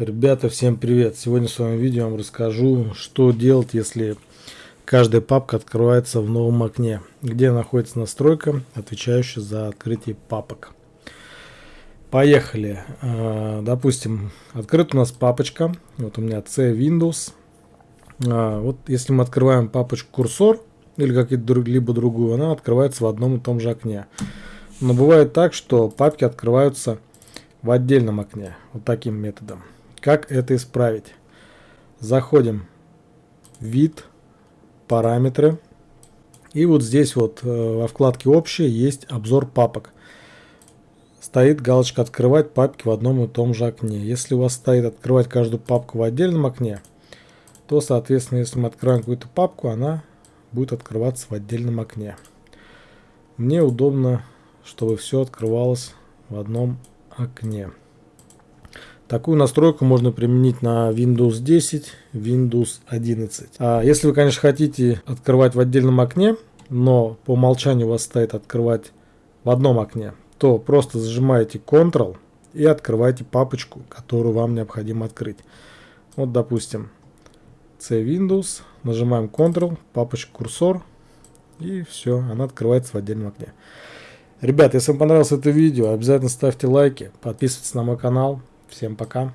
Ребята, всем привет! Сегодня в своем видео я вам расскажу, что делать, если каждая папка открывается в новом окне, где находится настройка, отвечающая за открытие папок. Поехали. А, допустим, открыта у нас папочка. Вот у меня C Windows. А, вот если мы открываем папочку курсор или какие-либо другую, она открывается в одном и том же окне. Но бывает так, что папки открываются в отдельном окне. Вот таким методом. Как это исправить? Заходим вид, параметры. И вот здесь вот э, во вкладке общее есть обзор папок. Стоит галочка открывать папки в одном и том же окне. Если у вас стоит открывать каждую папку в отдельном окне, то соответственно если мы открываем какую-то папку, она будет открываться в отдельном окне. Мне удобно, чтобы все открывалось в одном окне. Такую настройку можно применить на Windows 10, Windows 11. А если вы, конечно, хотите открывать в отдельном окне, но по умолчанию у вас стоит открывать в одном окне, то просто зажимаете Ctrl и открываете папочку, которую вам необходимо открыть. Вот, допустим, C Windows, нажимаем Ctrl, папочка курсор, и все, она открывается в отдельном окне. Ребят, если вам понравилось это видео, обязательно ставьте лайки, подписывайтесь на мой канал. Всем пока.